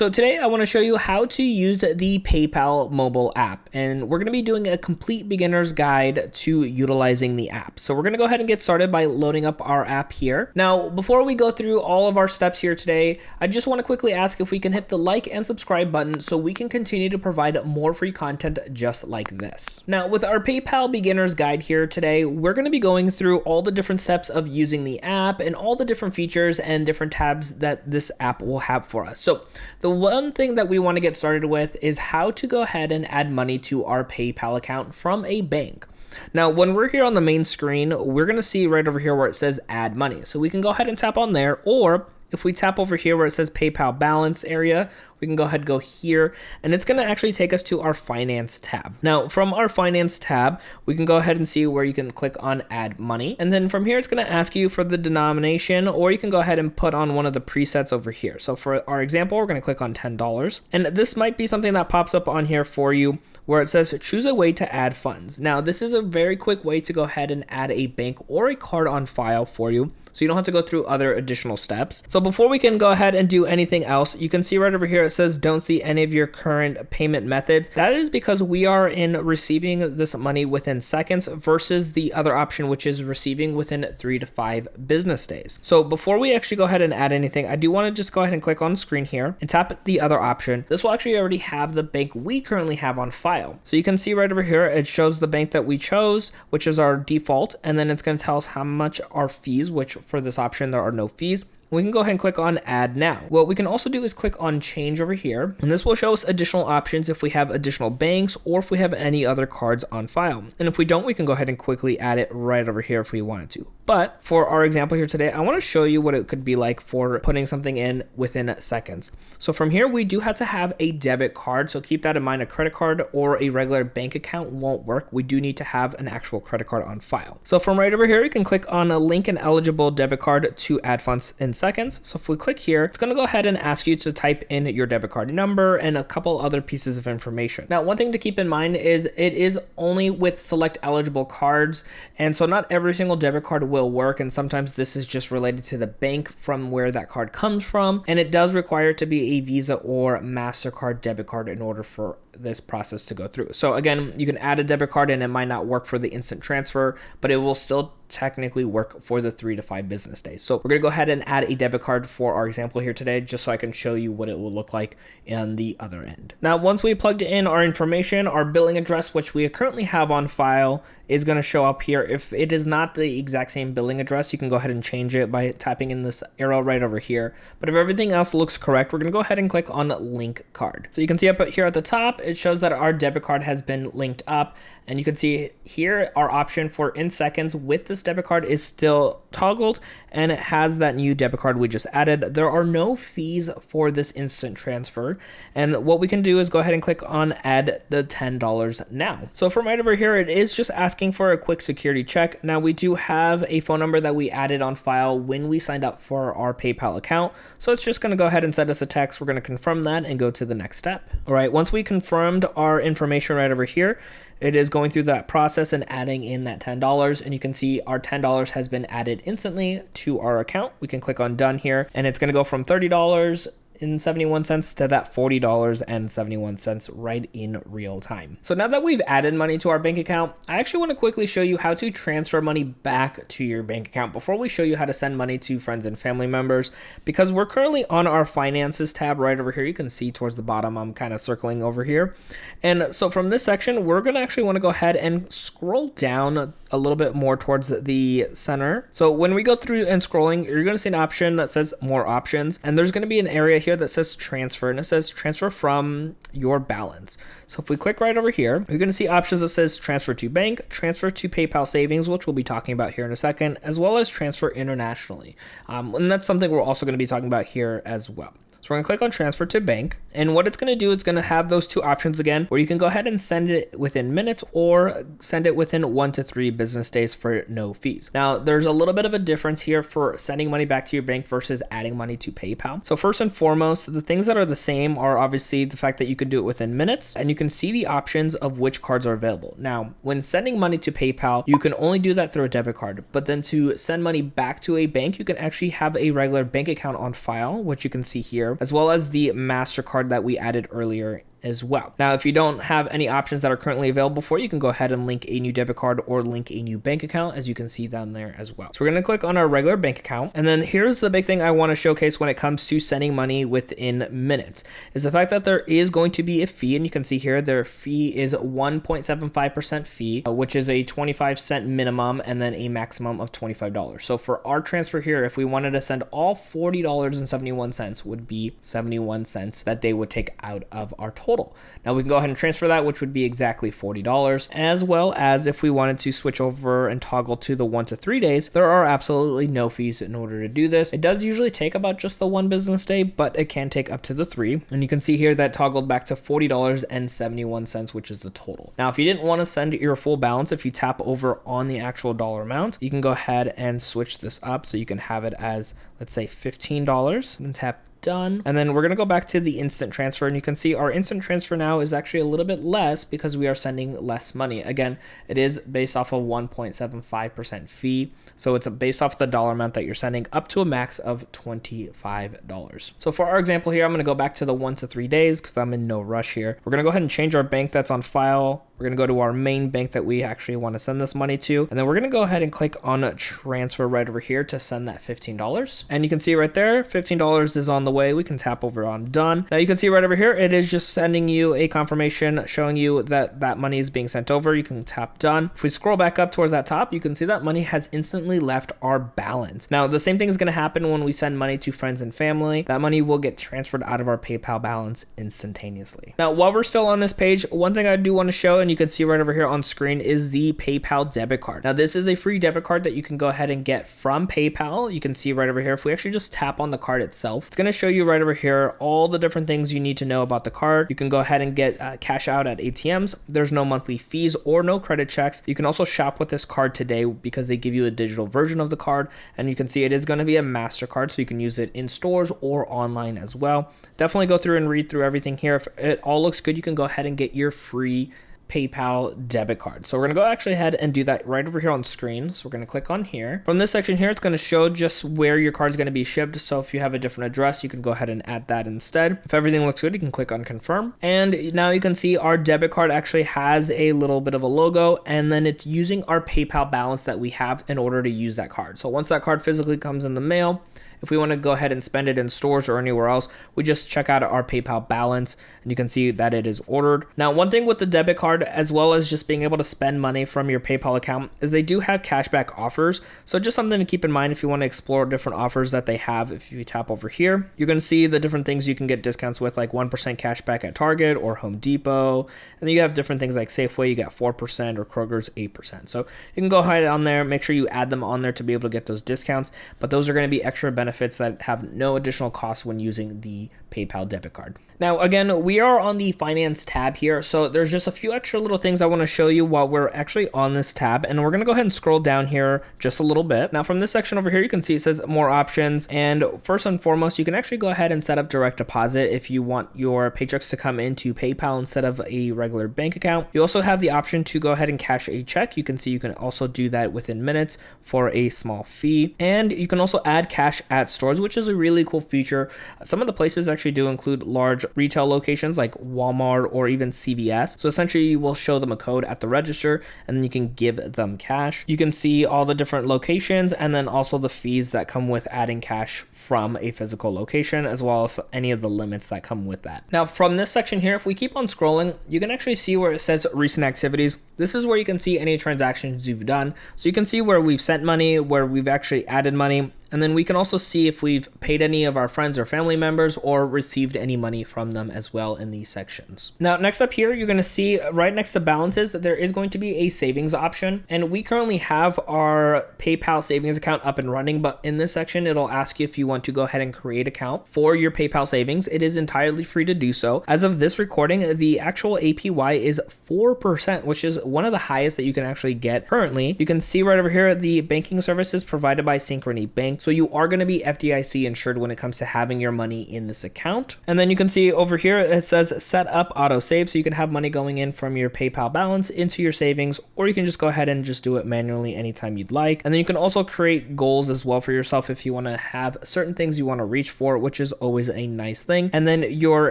So today I want to show you how to use the PayPal mobile app and we're going to be doing a complete beginner's guide to utilizing the app. So we're going to go ahead and get started by loading up our app here. Now before we go through all of our steps here today, I just want to quickly ask if we can hit the like and subscribe button so we can continue to provide more free content just like this. Now with our PayPal beginner's guide here today, we're going to be going through all the different steps of using the app and all the different features and different tabs that this app will have for us. So the one thing that we want to get started with is how to go ahead and add money to our PayPal account from a bank. Now, when we're here on the main screen, we're going to see right over here where it says add money. So we can go ahead and tap on there, or if we tap over here where it says PayPal balance area, we can go ahead go here and it's going to actually take us to our finance tab. Now from our finance tab, we can go ahead and see where you can click on add money. And then from here, it's going to ask you for the denomination or you can go ahead and put on one of the presets over here. So for our example, we're going to click on $10 and this might be something that pops up on here for you where it says choose a way to add funds. Now this is a very quick way to go ahead and add a bank or a card on file for you so you don't have to go through other additional steps. So before we can go ahead and do anything else, you can see right over here it says don't see any of your current payment methods. That is because we are in receiving this money within seconds versus the other option, which is receiving within three to five business days. So before we actually go ahead and add anything, I do want to just go ahead and click on screen here and tap the other option. This will actually already have the bank we currently have on file. So you can see right over here, it shows the bank that we chose, which is our default, and then it's going to tell us how much our fees, which for this option, there are no fees we can go ahead and click on add now. What we can also do is click on change over here and this will show us additional options if we have additional banks or if we have any other cards on file. And if we don't, we can go ahead and quickly add it right over here if we wanted to. But for our example here today, I want to show you what it could be like for putting something in within seconds. So from here, we do have to have a debit card. So keep that in mind, a credit card or a regular bank account won't work. We do need to have an actual credit card on file. So from right over here, you can click on a link an eligible debit card to add funds in seconds. So if we click here, it's going to go ahead and ask you to type in your debit card number and a couple other pieces of information. Now, one thing to keep in mind is it is only with select eligible cards. And so not every single debit card will work. And sometimes this is just related to the bank from where that card comes from. And it does require to be a Visa or MasterCard debit card in order for this process to go through. So again, you can add a debit card and it might not work for the instant transfer, but it will still technically work for the three to five business days. So we're gonna go ahead and add a debit card for our example here today, just so I can show you what it will look like in the other end. Now, once we plugged in our information, our billing address, which we currently have on file, is gonna show up here. If it is not the exact same billing address, you can go ahead and change it by tapping in this arrow right over here. But if everything else looks correct, we're gonna go ahead and click on link card. So you can see up here at the top, it shows that our debit card has been linked up. And you can see here our option for in seconds with this debit card is still toggled and it has that new debit card we just added. There are no fees for this instant transfer. And what we can do is go ahead and click on add the $10 now. So from right over here, it is just asking for a quick security check. Now we do have a phone number that we added on file when we signed up for our PayPal account. So it's just gonna go ahead and send us a text. We're gonna confirm that and go to the next step. All right, once we confirmed our information right over here, it is going through that process and adding in that $10 and you can see our $10 has been added instantly to our account. We can click on done here and it's going to go from $30 and 71 cents to that $40.71 right in real time. So now that we've added money to our bank account, I actually want to quickly show you how to transfer money back to your bank account before we show you how to send money to friends and family members because we're currently on our finances tab right over here. You can see towards the bottom, I'm kind of circling over here. And so from this section, we're going to actually want to go ahead and scroll down a little bit more towards the center. So when we go through and scrolling, you're going to see an option that says more options and there's going to be an area here that says transfer and it says transfer from your balance. So if we click right over here, you're going to see options that says transfer to bank, transfer to PayPal savings, which we'll be talking about here in a second, as well as transfer internationally. Um, and that's something we're also going to be talking about here as well. So we're gonna click on transfer to bank. And what it's gonna do, it's gonna have those two options again, where you can go ahead and send it within minutes or send it within one to three business days for no fees. Now, there's a little bit of a difference here for sending money back to your bank versus adding money to PayPal. So first and foremost, the things that are the same are obviously the fact that you can do it within minutes and you can see the options of which cards are available. Now, when sending money to PayPal, you can only do that through a debit card, but then to send money back to a bank, you can actually have a regular bank account on file, which you can see here as well as the MasterCard that we added earlier as well. Now, if you don't have any options that are currently available for you, you can go ahead and link a new debit card or link a new bank account as you can see down there as well. So we're going to click on our regular bank account. And then here's the big thing I want to showcase when it comes to sending money within minutes is the fact that there is going to be a fee. And you can see here, their fee is 1.75% fee, uh, which is a 25 cent minimum and then a maximum of $25. So for our transfer here, if we wanted to send all $40.71 would be 71 cents that they would take out of our total total. Now we can go ahead and transfer that, which would be exactly $40, as well as if we wanted to switch over and toggle to the one to three days, there are absolutely no fees in order to do this. It does usually take about just the one business day, but it can take up to the three. And you can see here that toggled back to $40.71, which is the total. Now, if you didn't want to send your full balance, if you tap over on the actual dollar amount, you can go ahead and switch this up so you can have it as, let's say $15. and tap done. And then we're going to go back to the instant transfer and you can see our instant transfer now is actually a little bit less because we are sending less money. Again, it is based off a 1.75% fee. So it's based off the dollar amount that you're sending up to a max of $25. So for our example here, I'm going to go back to the one to three days because I'm in no rush here. We're going to go ahead and change our bank that's on file we're going to go to our main bank that we actually want to send this money to. And then we're going to go ahead and click on transfer right over here to send that $15. And you can see right there, $15 is on the way. We can tap over on done. Now you can see right over here, it is just sending you a confirmation showing you that that money is being sent over. You can tap done. If we scroll back up towards that top, you can see that money has instantly left our balance. Now the same thing is going to happen when we send money to friends and family. That money will get transferred out of our PayPal balance instantaneously. Now while we're still on this page, one thing I do want to show, and you can see right over here on screen is the PayPal debit card. Now this is a free debit card that you can go ahead and get from PayPal. You can see right over here, if we actually just tap on the card itself, it's gonna show you right over here all the different things you need to know about the card. You can go ahead and get uh, cash out at ATMs. There's no monthly fees or no credit checks. You can also shop with this card today because they give you a digital version of the card. And you can see it is gonna be a MasterCard, so you can use it in stores or online as well. Definitely go through and read through everything here. If it all looks good, you can go ahead and get your free PayPal debit card. So we're to go actually ahead and do that right over here on screen. So we're to click on here. From this section here, it's to show just where your card is to be shipped. So if you have a different address, you can go ahead and add that instead. If everything looks good, you can click on confirm. And now you can see our debit card actually has a little bit of a logo and then it's using our PayPal balance that we have in order to use that card. So once that card physically comes in the mail, if we want to go ahead and spend it in stores or anywhere else, we just check out our PayPal balance and you can see that it is ordered. Now, one thing with the debit card, as well as just being able to spend money from your PayPal account, is they do have cashback offers. So just something to keep in mind if you want to explore different offers that they have. If you tap over here, you're going to see the different things you can get discounts with, like 1% cashback at Target or Home Depot. And then you have different things like Safeway, you got 4% or Kroger's 8%. So you can go ahead on there, make sure you add them on there to be able to get those discounts. But those are going to be extra benefits benefits that have no additional cost when using the PayPal debit card. Now, again, we are on the finance tab here. So there's just a few extra little things I want to show you while we're actually on this tab. And we're going to go ahead and scroll down here just a little bit. Now from this section over here, you can see it says more options. And first and foremost, you can actually go ahead and set up direct deposit if you want your paychecks to come into PayPal instead of a regular bank account. You also have the option to go ahead and cash a check. You can see you can also do that within minutes for a small fee. And you can also add cash at stores, which is a really cool feature. Some of the places actually do include large retail locations like Walmart or even CVS. So essentially you will show them a code at the register and then you can give them cash. You can see all the different locations and then also the fees that come with adding cash from a physical location as well as any of the limits that come with that. Now from this section here, if we keep on scrolling, you can actually see where it says recent activities. This is where you can see any transactions you've done. So you can see where we've sent money, where we've actually added money, and then we can also see if we've paid any of our friends or family members or received any money from them as well in these sections. Now, next up here, you're going to see right next to balances, that there is going to be a savings option. And we currently have our PayPal savings account up and running, but in this section, it'll ask you if you want to go ahead and create account for your PayPal savings. It is entirely free to do so. As of this recording, the actual APY is 4%, which is one of the highest that you can actually get currently. You can see right over here, the banking services provided by Synchrony Bank So you are going to be FDIC insured when it comes to having your money in this account. And then you can see over here, it says set up auto save. So you can have money going in from your PayPal balance into your savings, or you can just go ahead and just do it manually anytime you'd like. And then you can also create goals as well for yourself if you want to have certain things you want to reach for, which is always a nice thing. And then your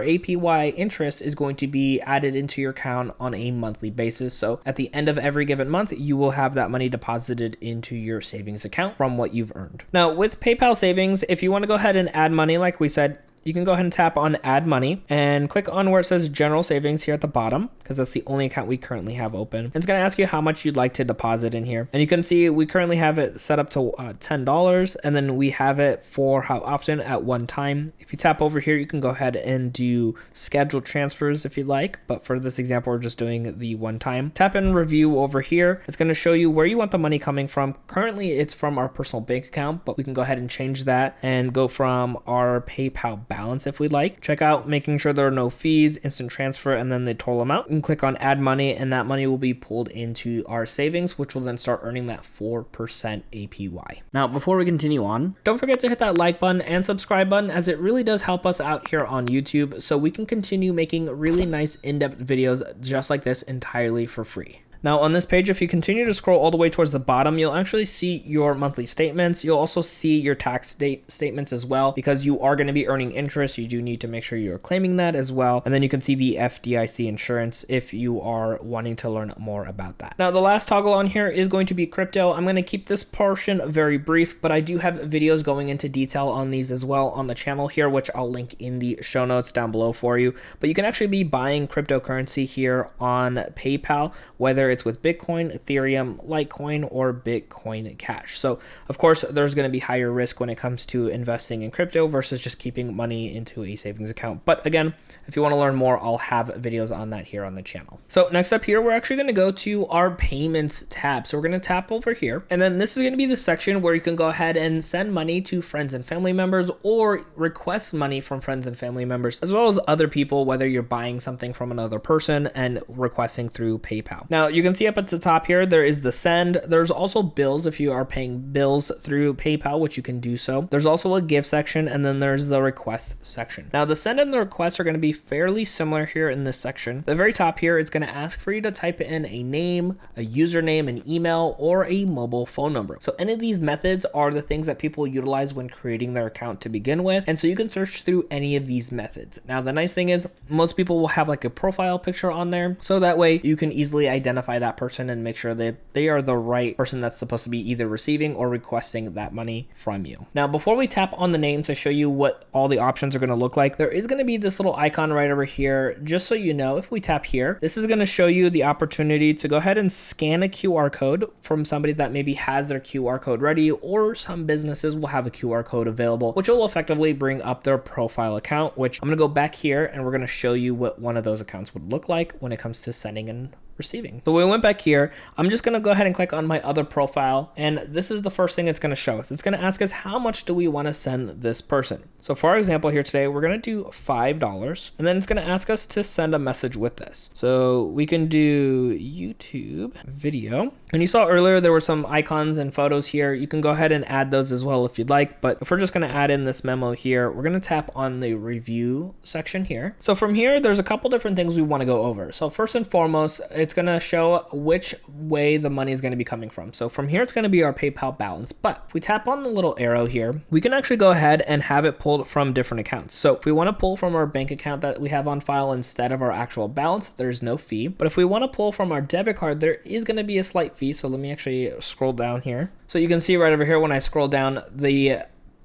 APY interest is going to be added into your account on a monthly basis. So at the end of every given month, you will have that money deposited into your savings account from what you've earned. Now, with PayPal savings, if you want to go ahead and add money, like we said, you can go ahead and tap on add money and click on where it says general savings here at the bottom because that's the only account we currently have open. It's going to ask you how much you'd like to deposit in here. And you can see we currently have it set up to uh, $10 and then we have it for how often at one time. If you tap over here, you can go ahead and do scheduled transfers if you'd like. But for this example, we're just doing the one time. Tap in review over here. It's going to show you where you want the money coming from. Currently, it's from our personal bank account, but we can go ahead and change that and go from our PayPal balance if we'd like. Check out making sure there are no fees, instant transfer, and then the total amount. Can click on add money and that money will be pulled into our savings, which will then start earning that 4% APY. Now, before we continue on, don't forget to hit that like button and subscribe button as it really does help us out here on YouTube so we can continue making really nice in-depth videos just like this entirely for free. Now on this page, if you continue to scroll all the way towards the bottom, you'll actually see your monthly statements. You'll also see your tax date statements as well, because you are going to be earning interest. You do need to make sure you're claiming that as well. And then you can see the FDIC insurance if you are wanting to learn more about that. Now the last toggle on here is going to be crypto. I'm going to keep this portion very brief, but I do have videos going into detail on these as well on the channel here, which I'll link in the show notes down below for you. But you can actually be buying cryptocurrency here on PayPal, whether it's with Bitcoin, Ethereum, Litecoin, or Bitcoin Cash. So, of course, there's going to be higher risk when it comes to investing in crypto versus just keeping money into a savings account. But again, if you want to learn more, I'll have videos on that here on the channel. So, next up here, we're actually going to go to our payments tab. So, we're going to tap over here, and then this is going to be the section where you can go ahead and send money to friends and family members or request money from friends and family members, as well as other people, whether you're buying something from another person and requesting through PayPal. Now, you can see up at the top here, there is the send. There's also bills if you are paying bills through PayPal, which you can do so. There's also a give section, and then there's the request section. Now, the send and the request are going to be fairly similar here in this section. The very top here, it's going to ask for you to type in a name, a username, an email, or a mobile phone number. So any of these methods are the things that people utilize when creating their account to begin with. And so you can search through any of these methods. Now, the nice thing is most people will have like a profile picture on there. So that way you can easily identify that person and make sure that they are the right person that's supposed to be either receiving or requesting that money from you. Now, before we tap on the name to show you what all the options are going to look like, there is going to be this little icon right over here. Just so you know, if we tap here, this is going to show you the opportunity to go ahead and scan a QR code from somebody that maybe has their QR code ready, or some businesses will have a QR code available, which will effectively bring up their profile account, which I'm going to go back here and we're going to show you what one of those accounts would look like when it comes to sending and receiving. So we went back here. I'm just going to go ahead and click on my other profile. And this is the first thing it's going to show us. It's going to ask us how much do we want to send this person. So for our example here today, we're going to do $5 and then it's going to ask us to send a message with this. So we can do YouTube video. And you saw earlier there were some icons and photos here. You can go ahead and add those as well if you'd like. But if we're just going to add in this memo here, we're going to tap on the review section here. So from here, there's a couple different things we want to go over. So first and foremost, it's going to show which way the money is going to be coming from. So from here, it's going to be our PayPal balance. But if we tap on the little arrow here, we can actually go ahead and have it pulled from different accounts. So if we want to pull from our bank account that we have on file instead of our actual balance, there's no fee. But if we want to pull from our debit card, there is going to be a slight fee. So let me actually scroll down here. So you can see right over here when I scroll down, the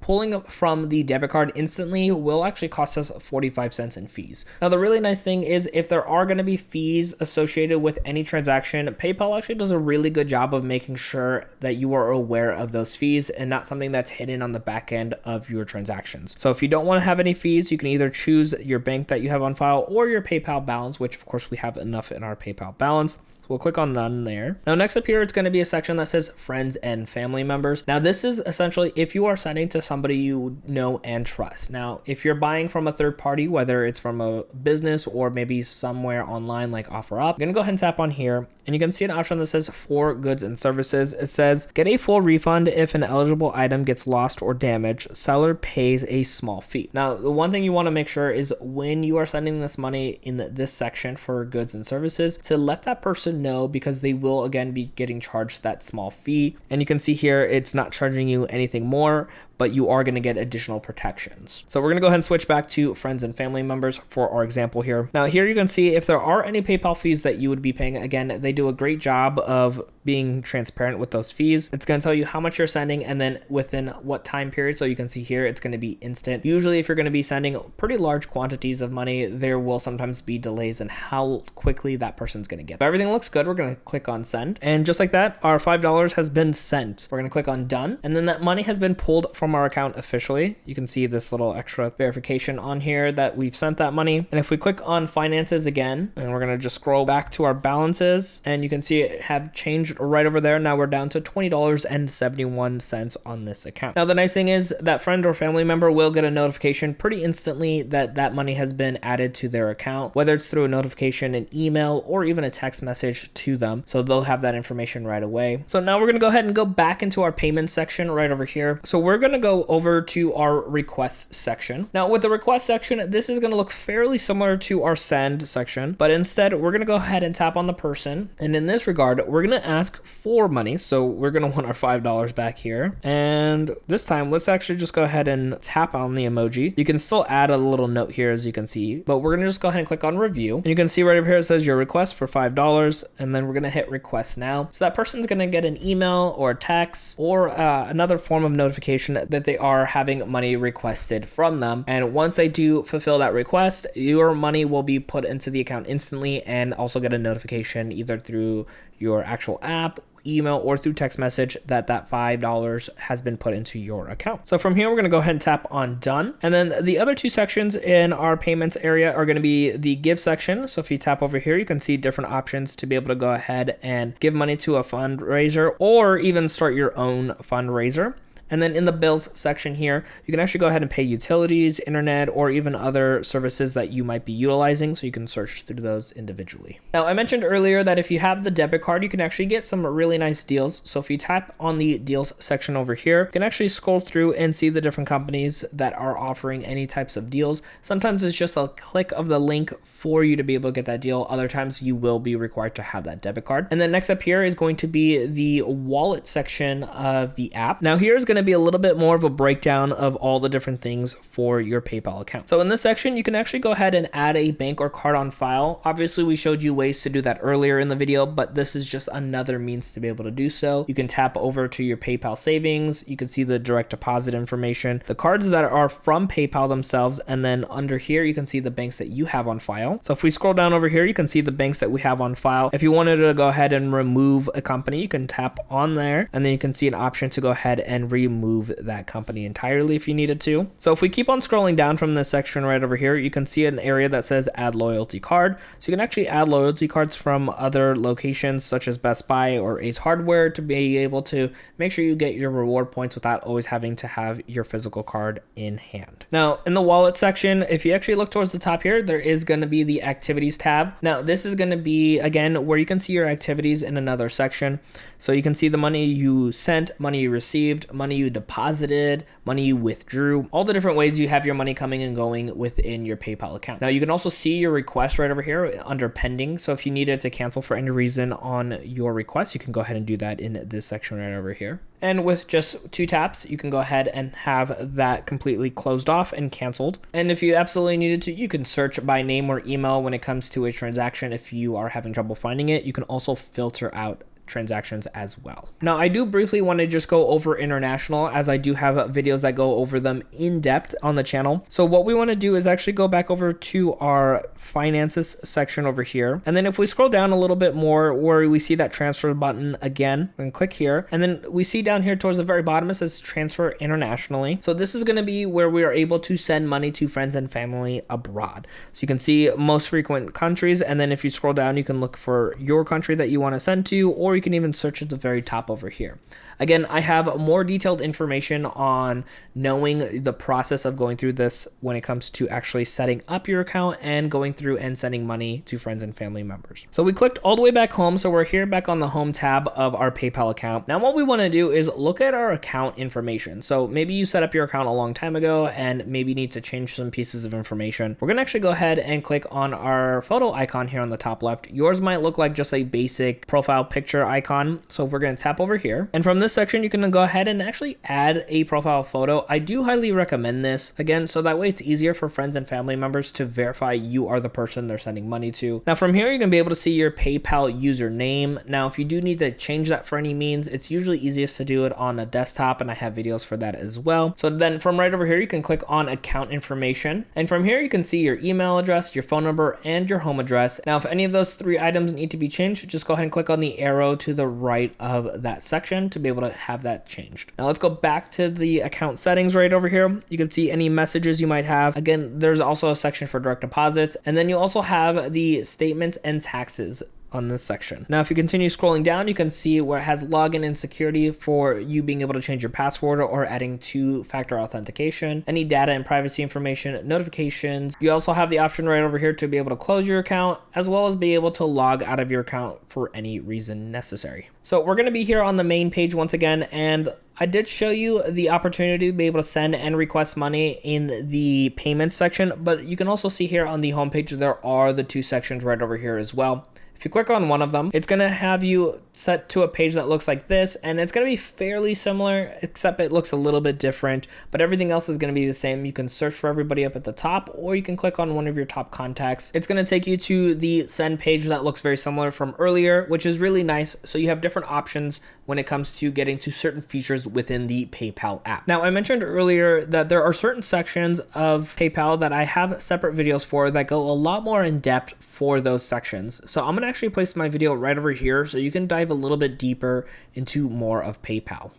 pulling from the debit card instantly will actually cost us 45 cents in fees. Now, the really nice thing is if there are going to be fees associated with any transaction, PayPal actually does a really good job of making sure that you are aware of those fees and not something that's hidden on the back end of your transactions. So if you don't want to have any fees, you can either choose your bank that you have on file or your PayPal balance, which of course we have enough in our PayPal balance. We'll click on none there. Now next up here, it's going to be a section that says friends and family members. Now this is essentially if you are sending to somebody you know and trust. Now, if you're buying from a third party, whether it's from a business or maybe somewhere online like OfferUp, I'm going to go ahead and tap on here and you can see an option that says for goods and services. It says get a full refund if an eligible item gets lost or damaged. Seller pays a small fee. Now, the one thing you want to make sure is when you are sending this money in this section for goods and services to let that person know because they will again be getting charged that small fee. And you can see here it's not charging you anything more, but you are going to get additional protections. So we're going to go ahead and switch back to friends and family members for our example here. Now here you can see if there are any PayPal fees that you would be paying. Again, they do a great job of being transparent with those fees. It's going to tell you how much you're sending and then within what time period. So you can see here, it's going to be instant. Usually if you're going to be sending pretty large quantities of money, there will sometimes be delays in how quickly that person's going to get. If everything looks good, we're going to click on send. And just like that, our $5 has been sent. We're going to click on done. And then that money has been pulled from our account officially. You can see this little extra verification on here that we've sent that money. And if we click on finances again, and we're going to just scroll back to our balances and you can see it have changed right over there. Now we're down to $20.71 on this account. Now the nice thing is that friend or family member will get a notification pretty instantly that that money has been added to their account, whether it's through a notification, an email, or even a text message to them. So they'll have that information right away. So now we're gonna go ahead and go back into our payment section right over here. So we're gonna go over to our request section. Now with the request section, this is gonna look fairly similar to our send section, but instead we're gonna go ahead and tap on the person. And in this regard, we're gonna ask ask for money. So we're going to want our $5 back here. And this time, let's actually just go ahead and tap on the emoji. You can still add a little note here, as you can see, but we're going to just go ahead and click on review. And you can see right over here, it says your request for $5. And then we're going to hit request now. So that person's going to get an email or text or uh, another form of notification that they are having money requested from them. And once they do fulfill that request, your money will be put into the account instantly and also get a notification either through your actual app email or through text message that that $5 has been put into your account. So from here, we're going to go ahead and tap on done. And then the other two sections in our payments area are going to be the give section. So if you tap over here, you can see different options to be able to go ahead and give money to a fundraiser or even start your own fundraiser. And then in the bills section here, you can actually go ahead and pay utilities, internet, or even other services that you might be utilizing. So you can search through those individually. Now, I mentioned earlier that if you have the debit card, you can actually get some really nice deals. So if you tap on the deals section over here, you can actually scroll through and see the different companies that are offering any types of deals. Sometimes it's just a click of the link for you to be able to get that deal. Other times you will be required to have that debit card. And then next up here is going to be the wallet section of the app. Now here's going going to be a little bit more of a breakdown of all the different things for your PayPal account. So in this section, you can actually go ahead and add a bank or card on file. Obviously, we showed you ways to do that earlier in the video, but this is just another means to be able to do so. You can tap over to your PayPal savings. You can see the direct deposit information, the cards that are from PayPal themselves, and then under here, you can see the banks that you have on file. So if we scroll down over here, you can see the banks that we have on file. If you wanted to go ahead and remove a company, you can tap on there, and then you can see an option to go ahead and remove remove that company entirely if you needed to. So if we keep on scrolling down from this section right over here, you can see an area that says add loyalty card. So you can actually add loyalty cards from other locations such as Best Buy or Ace Hardware to be able to make sure you get your reward points without always having to have your physical card in hand. Now in the wallet section, if you actually look towards the top here, there is going to be the activities tab. Now this is going to be again where you can see your activities in another section. So you can see the money you sent, money you received, money you deposited, money you withdrew, all the different ways you have your money coming and going within your PayPal account. Now you can also see your request right over here under pending. So if you needed to cancel for any reason on your request, you can go ahead and do that in this section right over here. And with just two taps, you can go ahead and have that completely closed off and canceled. And if you absolutely needed to, you can search by name or email when it comes to a transaction. If you are having trouble finding it, you can also filter out transactions as well. Now, I do briefly want to just go over international as I do have videos that go over them in depth on the channel. So what we want to do is actually go back over to our finances section over here. And then if we scroll down a little bit more where we see that transfer button again, we can click here. And then we see down here towards the very bottom, it says transfer internationally. So this is going to be where we are able to send money to friends and family abroad. So you can see most frequent countries. And then if you scroll down, you can look for your country that you want to send to, or you can even search at the very top over here. Again, I have more detailed information on knowing the process of going through this when it comes to actually setting up your account and going through and sending money to friends and family members. So we clicked all the way back home. So we're here back on the home tab of our PayPal account. Now what we want to do is look at our account information. So maybe you set up your account a long time ago and maybe need to change some pieces of information. We're going to actually go ahead and click on our photo icon here on the top left. Yours might look like just a basic profile picture icon. So we're going to tap over here. And from this section, you can go ahead and actually add a profile photo. I do highly recommend this again, so that way it's easier for friends and family members to verify you are the person they're sending money to. Now from here, you're gonna be able to see your PayPal username. Now, if you do need to change that for any means, it's usually easiest to do it on a desktop and I have videos for that as well. So then from right over here, you can click on account information. And from here, you can see your email address, your phone number, and your home address. Now, if any of those three items need to be changed, just go ahead and click on the arrow to the right of that section to be able to have have that changed. Now let's go back to the account settings right over here. You can see any messages you might have. Again, there's also a section for direct deposits. And then you also have the statements and taxes on this section. Now, if you continue scrolling down, you can see where it has login and security for you being able to change your password or adding two-factor authentication, any data and privacy information, notifications. You also have the option right over here to be able to close your account, as well as be able to log out of your account for any reason necessary. So we're going to be here on the main page once again, and I did show you the opportunity to be able to send and request money in the payments section, but you can also see here on the homepage, there are the two sections right over here as well. If you click on one of them, it's going to have you set to a page that looks like this, and it's going to be fairly similar, except it looks a little bit different, but everything else is going to be the same. You can search for everybody up at the top, or you can click on one of your top contacts. It's going to take you to the send page that looks very similar from earlier, which is really nice. So you have different options when it comes to getting to certain features within the PayPal app. Now, I mentioned earlier that there are certain sections of PayPal that I have separate videos for that go a lot more in depth for those sections. So I'm going actually place my video right over here so you can dive a little bit deeper into more of PayPal.